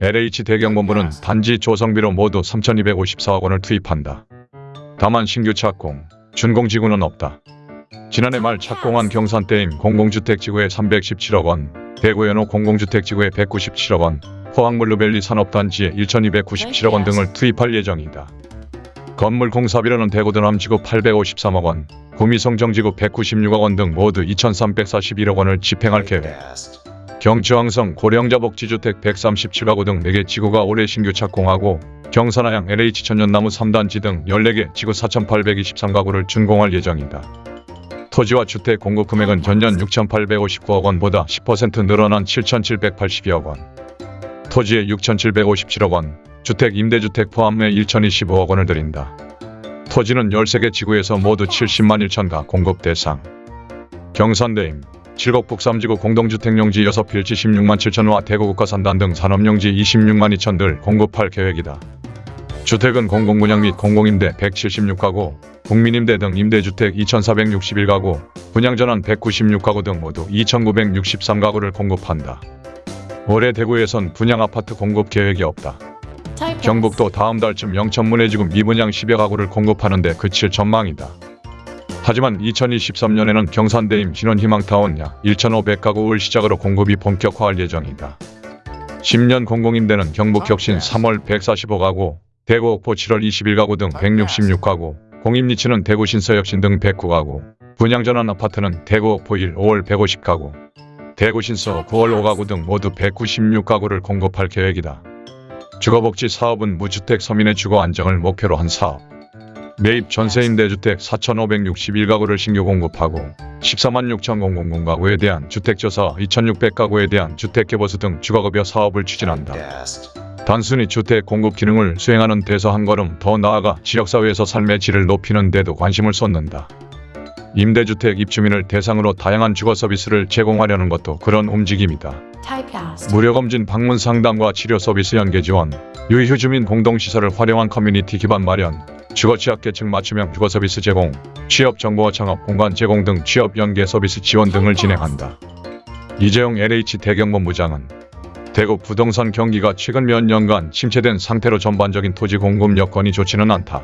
LH 대경본부는 단지 조성비로 모두 3,254억 원을 투입한다. 다만 신규 착공, 준공지구는 없다. 지난해 말 착공한 경산 대임 공공주택지구에 317억 원, 대구 연호 공공주택지구에 197억 원, 포항블루밸리 산업단지에 1,297억 원 등을 투입할 예정이다. 건물 공사비로는 대구 도남지구 853억 원, 구미성정지구 196억 원 등 모두 2,341억 원을 집행할 계획. 경주항성 고령자복지주택 137가구 등 4개 지구가 올해 신규 착공하고 경산하양 LH 천연나무 3단지 등 14개 지구 4,823가구를 준공할 예정이다. 토지와 주택 공급 금액은 전년 6,859억 원보다 10% 늘어난 7,782억 원. 토지에 6,757억 원, 주택 임대주택 포함해 1,025억 원을 들인다. 토지는 13개 지구에서 모두 70만 1천가 공급 대상. 경산대임, 칠곡북 3지구 공동주택용지 6필 76만 7천와 대구 국가산단 등 산업용지 26만 2천들 공급할 계획이다. 주택은 공공분양 및 공공임대 176가구, 국민임대 등 임대주택 2,461가구, 분양전환 196가구 등 모두 2,963가구를 공급한다. 올해 대구에선 분양 아파트 공급 계획이 없다. 경북도 다음 달쯤 영천문해지구 미분양 10여 가구를 공급하는데 그칠 전망이다. 하지만 2023년에는 경산대임 신원희망타운 약 1,500가구를 시작으로 공급이 본격화할 예정이다. 10년 공공임대는 경북 혁신 3월 145가구, 대구 옥포 7월 21가구 등 166가구, 공임리치는 대구 신서혁신 등 109가구, 분양전환 아파트는 대구 옥포 1, 5월 150가구, 대구 신서 9월 5가구 등 모두 196가구를 공급할 계획이다. 주거복지 사업은 무주택 서민의 주거 안정을 목표로 한 사업. 매입 전세임대주택 4,561가구를 신규 공급하고 14만 6,000 가구에 대한 주택조사 2,600가구에 대한 주택개보수 등 주거급여 사업을 추진한다. 단순히 주택 공급 기능을 수행하는 데서 한 걸음 더 나아가 지역사회에서 삶의 질을 높이는 데도 관심을 쏟는다. 임대주택 입주민을 대상으로 다양한 주거 서비스를 제공하려는 것도 그런 움직임이다. 무료 검진 방문 상담과 치료 서비스 연계 지원, 유휴 주민 공동시설을 활용한 커뮤니티 기반 마련, 주거 취약계층 맞춤형 주거 서비스 제공, 취업 정보와 창업 공간 제공 등 취업 연계 서비스 지원 등을 진행한다. 이재용 LH 대경본부장은 대구 부동산 경기가 최근 몇 년간 침체된 상태로 전반적인 토지 공급 여건이 좋지는 않다.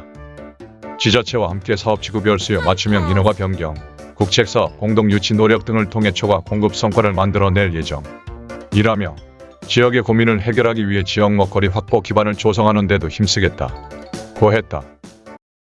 지자체와 함께 사업지구 별 수요 맞춤형 인허가 변경, 국책사업 공동 유치 노력 등을 통해 초과 공급 성과를 만들어낼 예정. 이라며 지역의 고민을 해결하기 위해 지역 먹거리 확보 기반을 조성하는 데도 힘쓰겠다. 고했다.